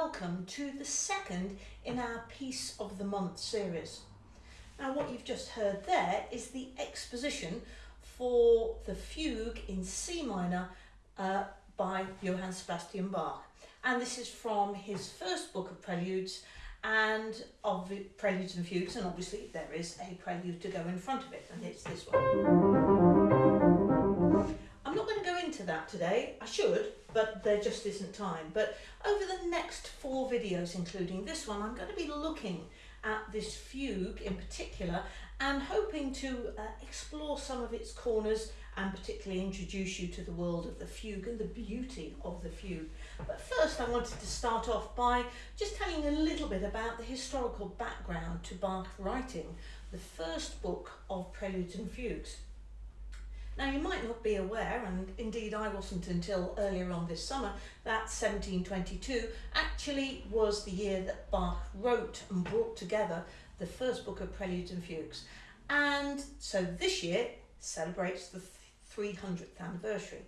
welcome to the second in our Piece of the Month series. Now what you've just heard there is the exposition for the fugue in C minor uh, by Johann Sebastian Bach. And this is from his first book of preludes and of preludes and fugues and obviously there is a prelude to go in front of it and it's this one. I'm not going to go into that today, I should, but there just isn't time. But over the next four videos, including this one, I'm going to be looking at this fugue in particular and hoping to uh, explore some of its corners and particularly introduce you to the world of the fugue and the beauty of the fugue. But first I wanted to start off by just telling a little bit about the historical background to Bach writing the first book of Preludes and Fugues. Now you might not be aware, and indeed I wasn't until earlier on this summer, that 1722 actually was the year that Bach wrote and brought together the first book of Preludes and Fugues. And so this year celebrates the 300th anniversary.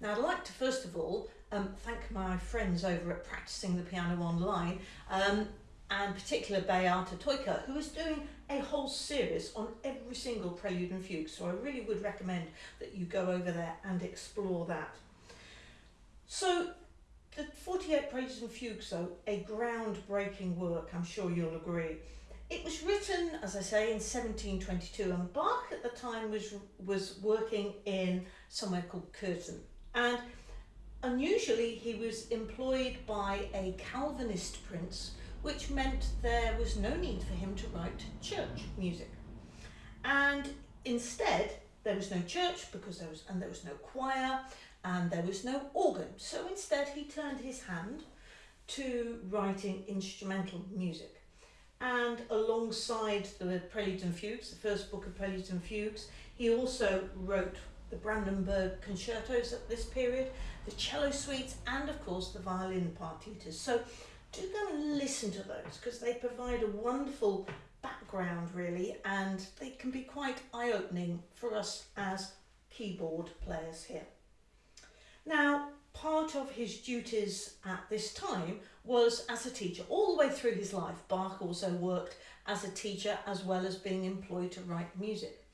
Now I'd like to first of all um, thank my friends over at Practicing the Piano Online um, and particular Beata Toika who is doing a whole series on every single prelude and fugue so I really would recommend that you go over there and explore that. So the 48 Preludes and Fugues though, a groundbreaking work I'm sure you'll agree. It was written, as I say, in 1722 and Bach at the time was, was working in somewhere called Köthen and unusually he was employed by a Calvinist prince which meant there was no need for him to write church music. And instead, there was no church because there was, and there was no choir and there was no organ. So instead he turned his hand to writing instrumental music. And alongside the Preludes and Fugues, the first book of Preludes and Fugues, he also wrote the Brandenburg concertos at this period, the cello suites, and of course the violin partitas. So do go and listen to those because they provide a wonderful background really and they can be quite eye-opening for us as keyboard players here. Now part of his duties at this time was as a teacher. All the way through his life Bach also worked as a teacher as well as being employed to write music.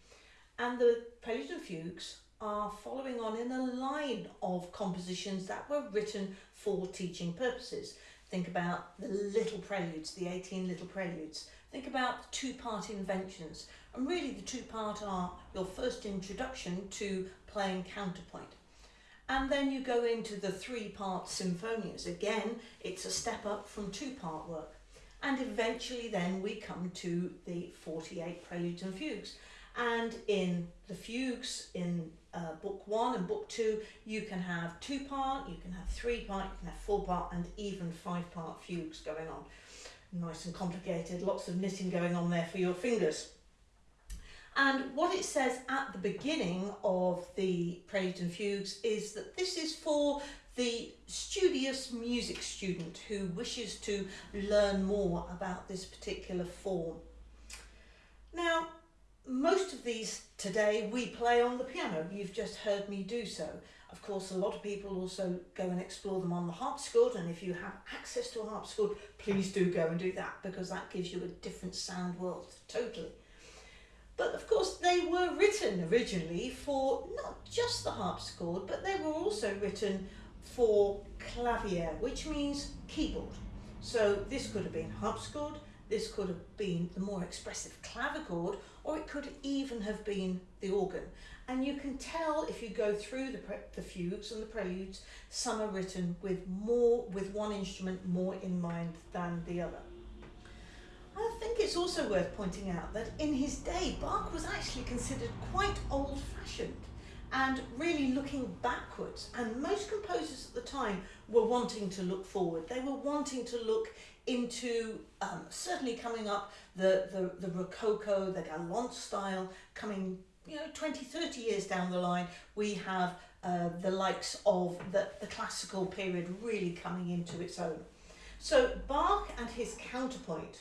And the Preludes and Fugues are following on in a line of compositions that were written for teaching purposes. Think about the little preludes, the 18 little preludes. Think about two-part inventions. And really the two-part are your first introduction to playing counterpoint. And then you go into the three-part sinfonias. Again, it's a step up from two-part work. And eventually then we come to the 48 preludes and fugues. And in the fugues, in uh, book one and book two, you can have two part, you can have three part, you can have four part and even five part fugues going on. Nice and complicated, lots of knitting going on there for your fingers. And what it says at the beginning of the Preludes and Fugues is that this is for the studious music student who wishes to learn more about this particular form. Now, most of these today we play on the piano. You've just heard me do so. Of course, a lot of people also go and explore them on the harpsichord, and if you have access to a harpsichord, please do go and do that because that gives you a different sound world, totally. But of course, they were written originally for not just the harpsichord, but they were also written for clavier, which means keyboard. So this could have been harpsichord, this could have been the more expressive clavichord, or it could even have been the organ. And you can tell if you go through the, the fugues and the preludes, some are written with more, with one instrument more in mind than the other. I think it's also worth pointing out that in his day, Bach was actually considered quite old-fashioned and really looking backwards. And most composers at the time were wanting to look forward. They were wanting to look into um, certainly coming up the, the, the Rococo, the Galant style, coming you know 20, 30 years down the line, we have uh, the likes of the, the classical period really coming into its own. So Bach and his counterpoint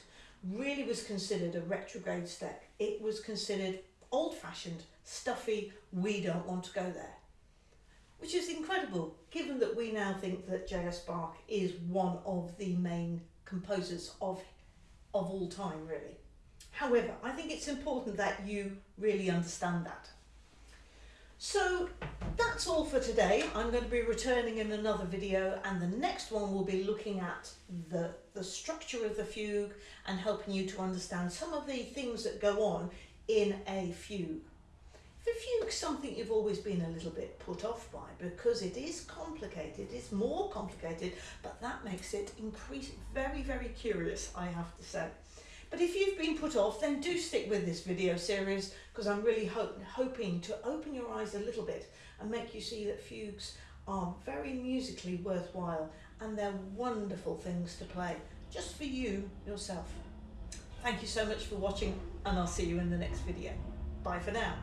really was considered a retrograde step. It was considered old-fashioned, stuffy, we don't want to go there. Which is incredible, given that we now think that J.S. Bach is one of the main composers of of all time, really. However, I think it's important that you really understand that. So that's all for today. I'm going to be returning in another video and the next one will be looking at the, the structure of the fugue and helping you to understand some of the things that go on in a fugue. The fugue's something you've always been a little bit put off by because it is complicated, it's more complicated, but that makes it increase very, very curious, I have to say. But if you've been put off, then do stick with this video series because I'm really hoping to open your eyes a little bit and make you see that fugues are very musically worthwhile and they're wonderful things to play just for you yourself. Thank you so much for watching and I'll see you in the next video. Bye for now.